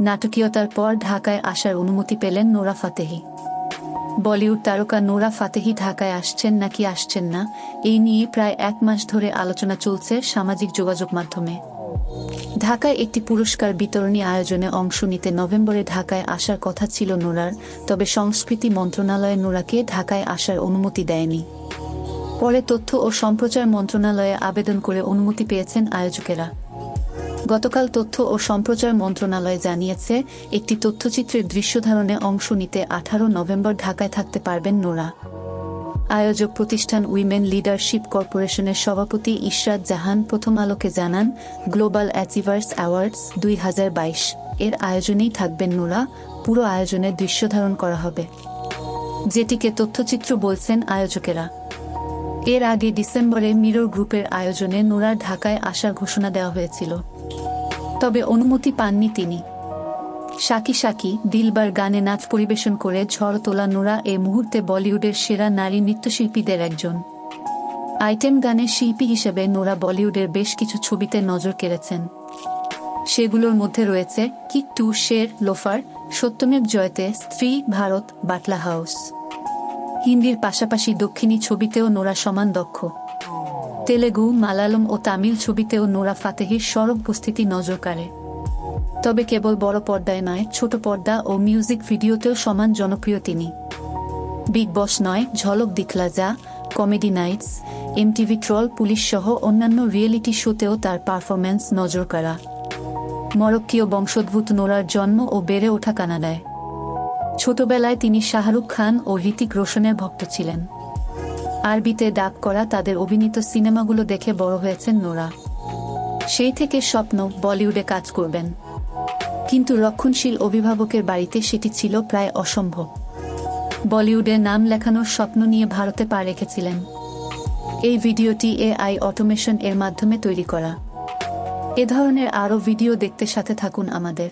নাটকীয়তার পর ঢাকায় আসার অনুমতি পেলেন নোরা ফাতেহি। বলিউড তারকা নোরা ফাতেহি ঢাকায় আসছেন নাকি আসছেন না, এই নিয়ে প্রায় এক মাস ধরে আলোচনা চলছে সামাজিক যোগাযোগ মাধ্যমে। ঢাকায় একটি পুরস্কার বিতরণী আয়োজনে অংশ নিতে নভেম্বরে ঢাকায় আসার কথা ছিল নোরার, তবে সংস্কৃতি মন্ত্রণালয় নোরাকে ঢাকায় আসার অনুমতি দেয়নি। পরে তথ্য ও সম্প্রচার মন্ত্রণালয়ে আবেদন করে অনুমতি পেয়েছেন আয়োজকেরা। গতকাল তথ্য ও সম্প্রচার মন্ত্রণালয় জানিয়েছে, একটি তথ্যচিত্রের দৃশ্যধারণে অংশ নিতে আঠারো নভেম্বর ঢাকায় থাকতে পারবেন নোরা। আয়োজক প্রতিষ্ঠান উইমেন লিডারশিপ কর্পোরেশনের সভাপতি ইশরাত জাহান প্রথম আলোকে জানান, গ্লোবাল অ্যাচিভার্স অ্যাওয়ার্ডস দুই হাজার বাইশ। এর আয়োজনেই থাকবেন নোরা। পুরো আয়োজনের দৃশ্যধারণ করা হবে। যেটিকে তথ্যচিত্র বলছেন আয়োজকেরা। এর আগে ডিসেম্বরে মিরর গ্রুপের আয়োজনে নোরার ঢাকায় আসার ঘোষণা দেওয়া হয়েছিল। তবে অনুমতি পাননি তিনি। সাকি সাকি দিলবার গানে নাচ পরিবেশন করে ঝড় তোলা নোরা এ মুহূর্তে বলিউডের সেরা নারী নৃত্যশিল্পীদের একজন। আইটেম গানের শিল্পী হিসেবে নোরা বলিউডের বেশ কিছু ছবিতে নজর কেড়েছেন। সেগুলোর মধ্যে রয়েছে kick two Sher loafer, সত্যমেব Jayate Stree Bharat Batla house. হিন্দির পাশাপাশি দক্ষিণী ছবিতেও নোরা সমান দক্ষ। তেলেগু, মালায়ালম ও তামিল ছবিতেও নোরা ফাতেহির সরব উপস্থিতি নজর কাড়ে। তবে কেবল বড় পর্দায় নয়, ছোট পর্দা ও মিউজিক ভিডিওতেও সমান জনপ্রিয় তিনি। বিগ বস নয়, Jhalak Dikhhla Jaa comedy nights, MTV troll, police সহ অন্যান্য রিয়েলিটি শোতেও তার পারফরম্যান্স নজর কাড়া। মরক্কীয় বংশোদ্ভূত নোরার জন্ম ও বেড়ে ওঠা কানাডায়। ছোটবেলায় তিনি শাহরুখ খান ও হৃতিক রোশনের ভক্ত ছিলেন। আরবিতে ডাক করা তাদের অভিনীত সিনেমাগুলো দেখে বড় হয়েছেন নোরা। সেই থেকে স্বপ্ন বলিউডে কাজ করবেন। কিন্তু রক্ষণশীল অভিভাবকের বাড়িতে সেটি ছিল প্রায় অসম্ভব। বলিউডে নাম লেখানোর স্বপ্ন নিয়ে ভারতে পা রেখেছিলেন। এই ভিডিওটি এআই অটোমেশন এর মাধ্যমে তৈরি করা। এ ধরনের আরও ভিডিও দেখতে সাথে থাকুন আমাদের।